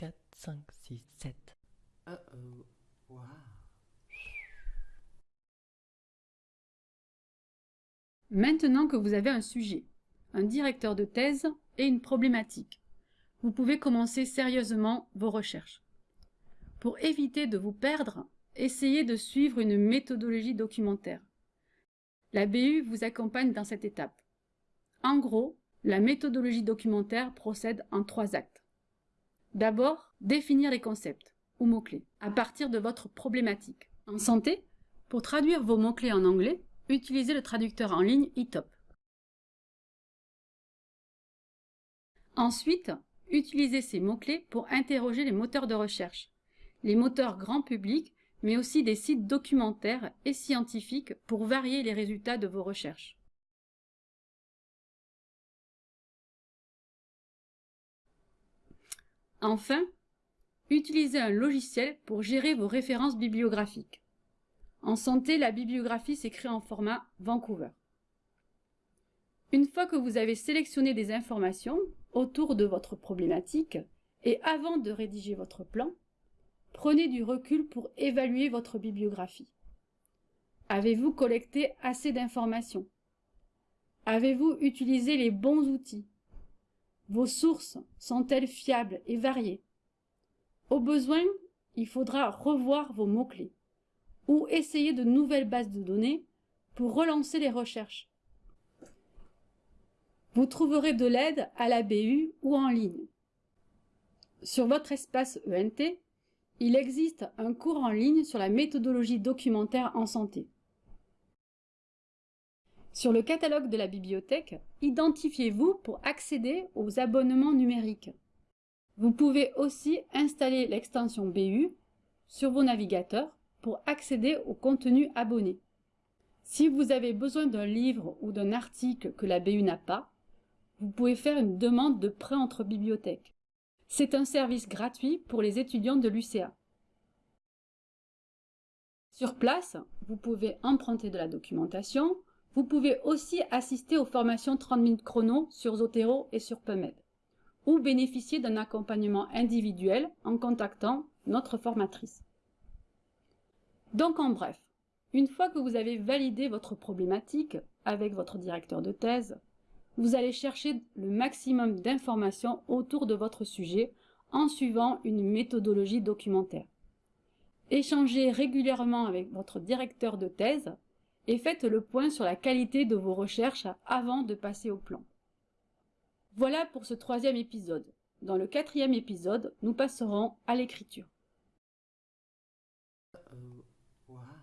3, 4, 5, 6, 7. Uh oh. Wow. Maintenant que vous avez un sujet, un directeur de thèse et une problématique, vous pouvez commencer sérieusement vos recherches. Pour éviter de vous perdre, essayez de suivre une méthodologie documentaire. La BU vous accompagne dans cette étape. En gros, la méthodologie documentaire procède en trois actes. D'abord, définir les concepts, ou mots-clés, à partir de votre problématique. En santé, pour traduire vos mots-clés en anglais, utilisez le traducteur en ligne eTop. Ensuite, utilisez ces mots-clés pour interroger les moteurs de recherche, les moteurs grand public, mais aussi des sites documentaires et scientifiques pour varier les résultats de vos recherches. Enfin, utilisez un logiciel pour gérer vos références bibliographiques. En santé, la bibliographie s'écrit en format Vancouver. Une fois que vous avez sélectionné des informations autour de votre problématique et avant de rédiger votre plan, prenez du recul pour évaluer votre bibliographie. Avez-vous collecté assez d'informations? Avez-vous utilisé les bons outils? Vos sources sont-elles fiables et variées? Au besoin, il faudra revoir vos mots-clés ou essayer de nouvelles bases de données pour relancer les recherches. Vous trouverez de l'aide à la BU ou en ligne. Sur votre espace ENT, il existe un cours en ligne sur la méthodologie documentaire en santé. Sur le catalogue de la bibliothèque, identifiez-vous pour accéder aux abonnements numériques. Vous pouvez aussi installer l'extension BU sur vos navigateurs pour accéder au contenu abonné. Si vous avez besoin d'un livre ou d'un article que la BU n'a pas, vous pouvez faire une demande de prêt entre bibliothèques. C'est un service gratuit pour les étudiants de l'UCA. Sur place, vous pouvez emprunter de la documentation, vous pouvez aussi assister aux formations 30 minutes chrono sur Zotero et sur PubMed, ou bénéficier d'un accompagnement individuel en contactant notre formatrice. Donc en bref, une fois que vous avez validé votre problématique avec votre directeur de thèse, vous allez chercher le maximum d'informations autour de votre sujet en suivant une méthodologie documentaire. Échangez régulièrement avec votre directeur de thèse et faites le point sur la qualité de vos recherches avant de passer au plan. Voilà pour ce troisième épisode. Dans le quatrième épisode, nous passerons à l'écriture. Uh-oh.